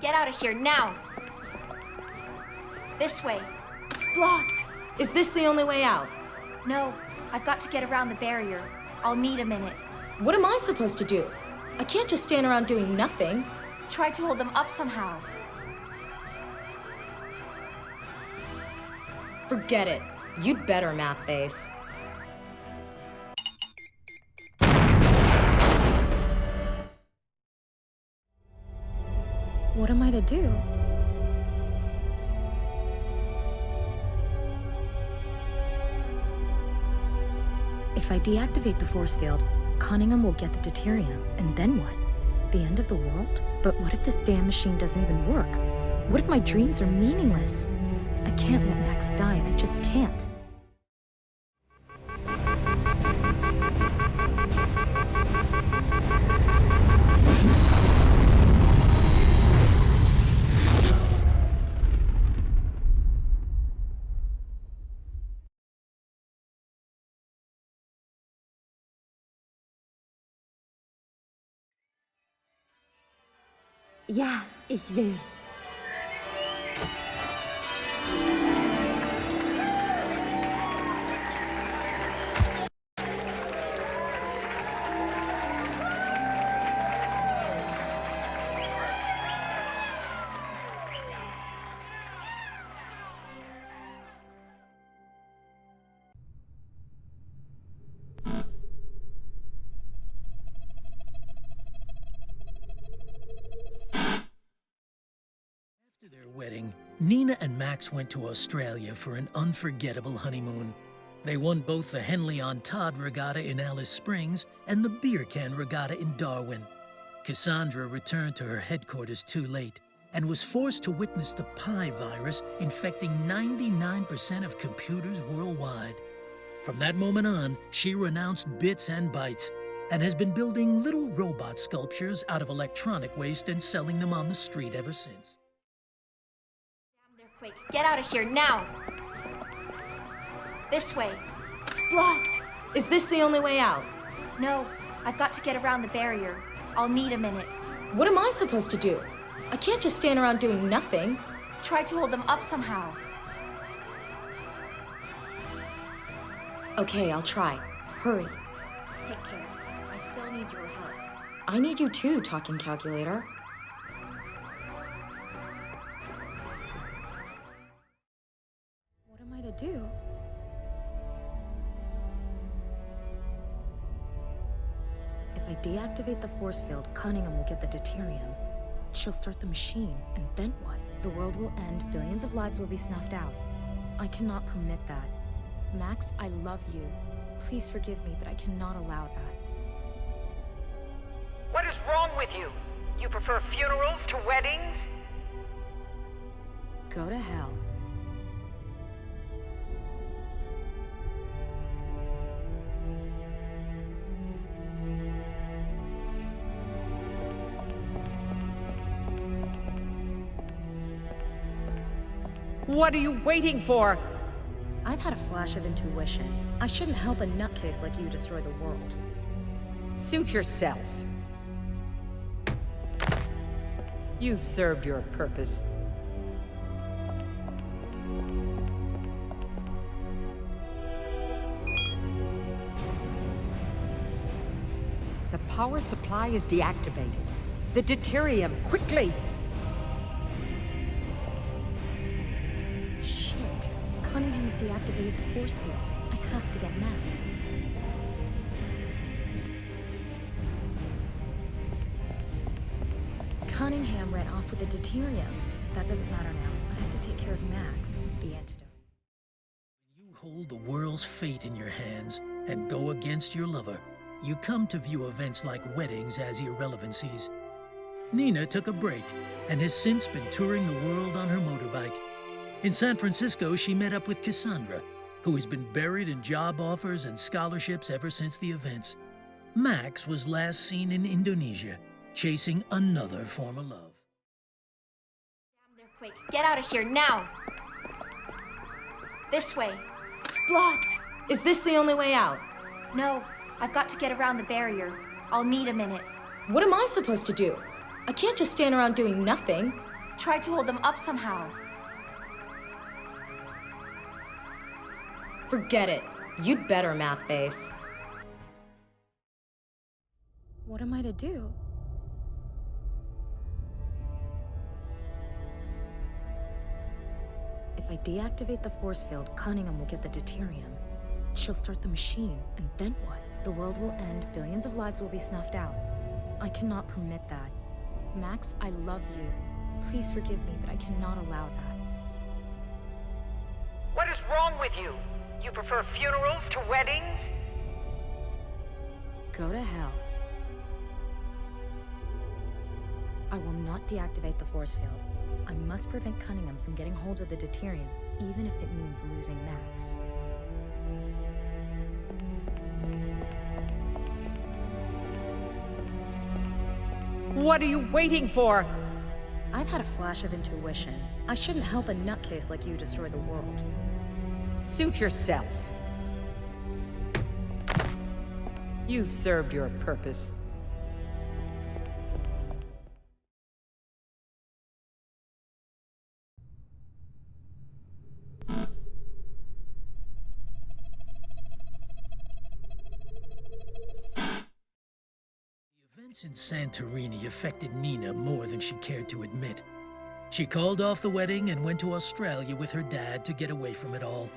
Get out of here now! This way. It's blocked. Is this the only way out? No, I've got to get around the barrier. I'll need a minute. What am I supposed to do? I can't just stand around doing nothing. Try to hold them up somehow. Forget it. You'd better, Math Face. Am I to do? If I deactivate the force field, Cunningham will get the deuterium, and then what? The end of the world? But what if this damn machine doesn't even work? What if my dreams are meaningless? I can't let Max die, I just can't. Ja, ich will. Their wedding, Nina and Max went to Australia for an unforgettable honeymoon. They won both the Henley on Todd Regatta in Alice Springs and the Beer Can Regatta in Darwin. Cassandra returned to her headquarters too late and was forced to witness the Pi virus infecting 99% of computers worldwide. From that moment on, she renounced bits and bytes and has been building little robot sculptures out of electronic waste and selling them on the street ever since. Quick. Get out of here now! This way. It's blocked. Is this the only way out? No, I've got to get around the barrier. I'll need a minute. What am I supposed to do? I can't just stand around doing nothing. Try to hold them up somehow. Okay, I'll try. Hurry. Take care. I still need your help. I need you too, talking calculator. Do? If I deactivate the force field, Cunningham will get the deuterium. She'll start the machine, and then what? The world will end, billions of lives will be snuffed out. I cannot permit that. Max, I love you. Please forgive me, but I cannot allow that. What is wrong with you? You prefer funerals to weddings? Go to hell. What are you waiting for? I've had a flash of intuition. I shouldn't help a nutcase like you destroy the world. Suit yourself. You've served your purpose. The power supply is deactivated. The deuterium, quickly! Cunningham's deactivated the force field. I have to get Max. Cunningham ran off with the deuterium, but that doesn't matter now. I have to take care of Max, the antidote. You hold the world's fate in your hands and go against your lover. You come to view events like weddings as irrelevancies. Nina took a break and has since been touring the world on her motorbike. In San Francisco, she met up with Cassandra, who has been buried in job offers and scholarships ever since the events. Max was last seen in Indonesia, chasing another form of love. Quick. Get out of here now! This way. It's blocked. Is this the only way out? No, I've got to get around the barrier. I'll need a minute. What am I supposed to do? I can't just stand around doing nothing. Try to hold them up somehow. Forget it. You'd better, math face. What am I to do? If I deactivate the force field, Cunningham will get the deuterium. She'll start the machine, and then what? The world will end, billions of lives will be snuffed out. I cannot permit that. Max, I love you. Please forgive me, but I cannot allow that. What is wrong with you? You prefer funerals to weddings? Go to hell. I will not deactivate the force field. I must prevent Cunningham from getting hold of the deuterium, even if it means losing Max. What are you waiting for? I've had a flash of intuition. I shouldn't help a nutcase like you destroy the world. Suit yourself. You've served your purpose. The events in Santorini affected Nina more than she cared to admit. She called off the wedding and went to Australia with her dad to get away from it all.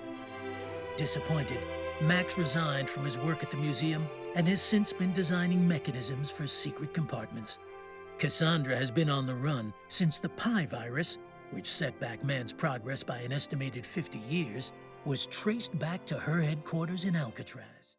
Disappointed, Max resigned from his work at the museum and has since been designing mechanisms for secret compartments. Cassandra has been on the run since the Pi virus, which set back man's progress by an estimated 50 years, was traced back to her headquarters in Alcatraz.